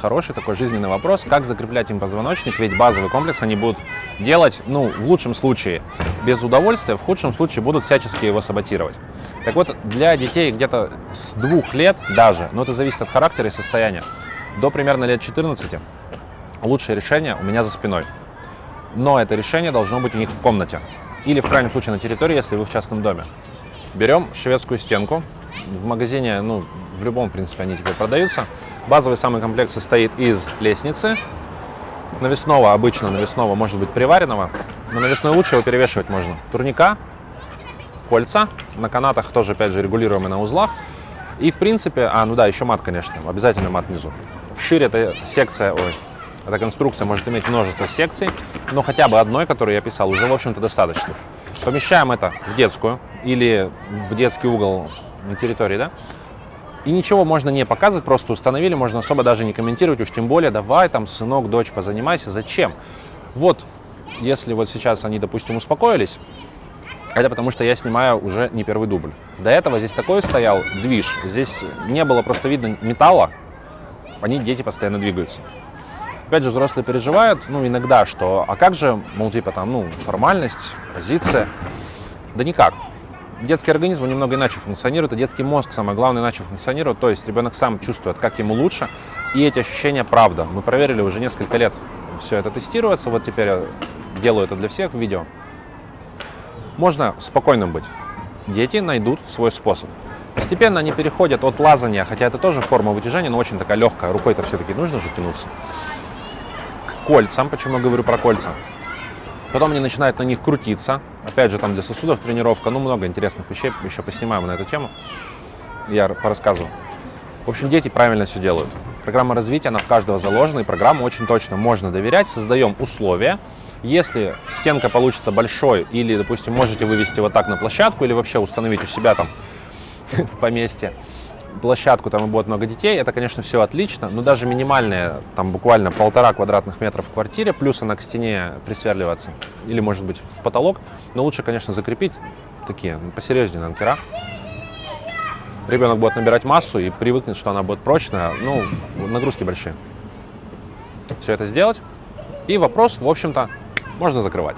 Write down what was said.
Хороший такой жизненный вопрос, как закреплять им позвоночник, ведь базовый комплекс они будут делать, ну, в лучшем случае без удовольствия, в худшем случае будут всячески его саботировать. Так вот, для детей где-то с двух лет даже, но это зависит от характера и состояния, до примерно лет 14 лучшее решение у меня за спиной. Но это решение должно быть у них в комнате или, в крайнем случае, на территории, если вы в частном доме. Берем шведскую стенку. В магазине, ну, в любом, в принципе, они теперь продаются. Базовый самый комплект состоит из лестницы, навесного, обычно навесного, может быть приваренного, но навесной лучше его перевешивать можно. Турника, кольца, на канатах тоже, опять же, регулируемые на узлах. И, в принципе, а, ну да, еще мат, конечно, обязательно мат внизу. Вширь эта секция, ой, эта конструкция может иметь множество секций, но хотя бы одной, которую я писал, уже, в общем-то, достаточно. Помещаем это в детскую или в детский угол на территории, да, и ничего можно не показывать, просто установили, можно особо даже не комментировать, уж тем более, давай там, сынок, дочь, позанимайся. Зачем? Вот, если вот сейчас они, допустим, успокоились, это потому что я снимаю уже не первый дубль. До этого здесь такой стоял движ, здесь не было просто видно металла, они, дети, постоянно двигаются. Опять же, взрослые переживают, ну, иногда, что, а как же, мол, типа там, ну, формальность, позиция? Да никак детский организм немного иначе функционирует, и детский мозг, самое главное, иначе функционирует. То есть ребенок сам чувствует, как ему лучше, и эти ощущения правда. Мы проверили уже несколько лет, все это тестируется, вот теперь я делаю это для всех в видео. Можно спокойным быть. Дети найдут свой способ. Постепенно они переходят от лазания, хотя это тоже форма вытяжения, но очень такая легкая, рукой-то все-таки нужно же тянуться, к кольцам. Почему я говорю про кольца? Потом они начинают на них крутиться. Опять же, там для сосудов тренировка. Ну, много интересных вещей. Еще поснимаем на эту тему. Я порассказываю. В общем, дети правильно все делают. Программа развития, она в каждого заложена, и программу очень точно можно доверять. Создаем условия. Если стенка получится большой, или, допустим, можете вывести вот так на площадку, или вообще установить у себя там в поместье, площадку, там и будет много детей, это, конечно, все отлично, но даже минимальная, там буквально полтора квадратных метров в квартире, плюс она к стене присверливаться, или, может быть, в потолок, но лучше, конечно, закрепить такие посерьезнее анкера. Ребенок будет набирать массу и привыкнет, что она будет прочная, ну, нагрузки большие. Все это сделать, и вопрос, в общем-то, можно закрывать.